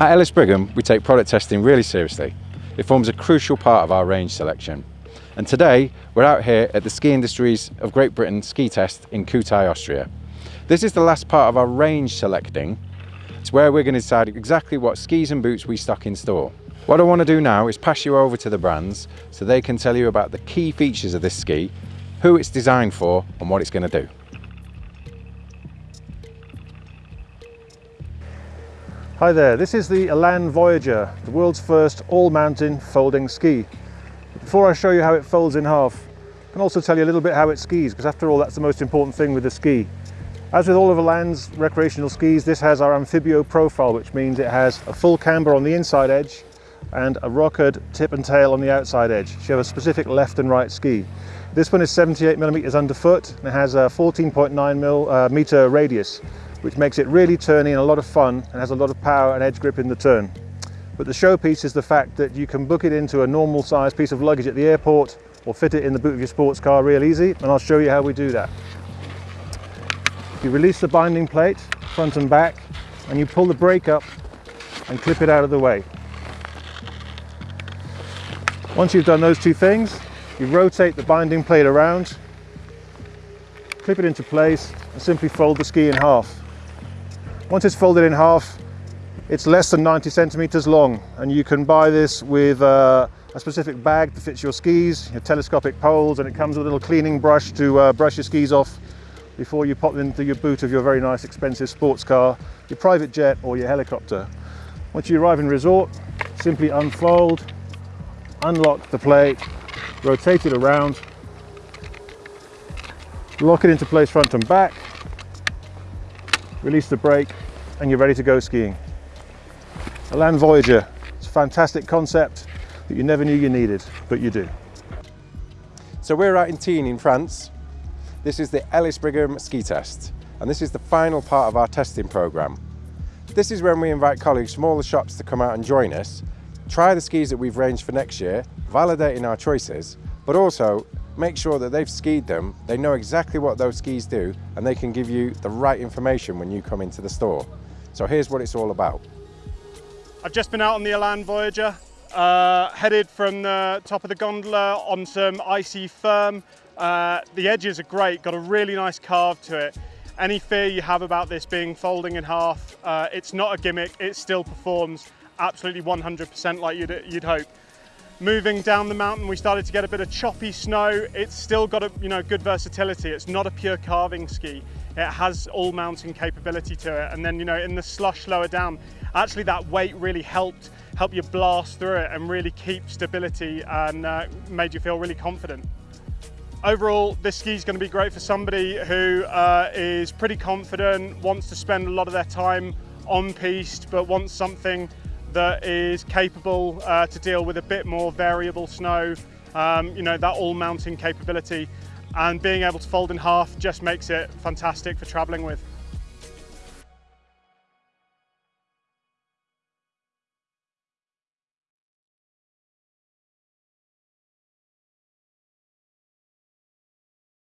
At Ellis Brigham, we take product testing really seriously. It forms a crucial part of our range selection. And today, we're out here at the Ski Industries of Great Britain ski test in Kühtai, Austria. This is the last part of our range selecting. It's where we're going to decide exactly what skis and boots we stock in store. What I want to do now is pass you over to the brands so they can tell you about the key features of this ski, who it's designed for and what it's going to do. Hi there, this is the Elan Voyager, the world's first all-mountain folding ski. Before I show you how it folds in half, I can also tell you a little bit how it skis, because after all that's the most important thing with the ski. As with all of Elan's recreational skis, this has our Amphibio profile, which means it has a full camber on the inside edge and a rockered tip and tail on the outside edge. So you have a specific left and right ski. This one is 78 millimeters underfoot and it has a 14.9 mil, uh, radius which makes it really turny and a lot of fun and has a lot of power and edge grip in the turn. But the showpiece is the fact that you can book it into a normal size piece of luggage at the airport or fit it in the boot of your sports car real easy and I'll show you how we do that. You release the binding plate front and back and you pull the brake up and clip it out of the way. Once you've done those two things, you rotate the binding plate around, clip it into place and simply fold the ski in half. Once it's folded in half, it's less than 90 centimeters long and you can buy this with uh, a specific bag that fits your skis, your telescopic poles, and it comes with a little cleaning brush to uh, brush your skis off before you pop them into your boot of your very nice expensive sports car, your private jet or your helicopter. Once you arrive in resort, simply unfold, unlock the plate, rotate it around, lock it into place front and back, release the brake and you're ready to go skiing. Elan Voyager, it's a fantastic concept that you never knew you needed, but you do. So we're out in Tignes in France. This is the Ellis Brigham ski test and this is the final part of our testing programme. This is when we invite colleagues from all the shops to come out and join us, try the skis that we've ranged for next year, validating our choices, but also make sure that they've skied them, they know exactly what those skis do, and they can give you the right information when you come into the store. So here's what it's all about. I've just been out on the Elan Voyager, uh, headed from the top of the gondola on some icy firm. Uh, the edges are great, got a really nice carve to it. Any fear you have about this being folding in half, uh, it's not a gimmick, it still performs absolutely 100% like you'd, you'd hope. Moving down the mountain, we started to get a bit of choppy snow. It's still got a you know good versatility. It's not a pure carving ski. It has all mountain capability to it. And then you know in the slush lower down, actually that weight really helped help you blast through it and really keep stability and uh, made you feel really confident. Overall, this ski is going to be great for somebody who uh, is pretty confident, wants to spend a lot of their time on piste, but wants something that is capable uh, to deal with a bit more variable snow, um, you know, that all mountain capability and being able to fold in half just makes it fantastic for traveling with.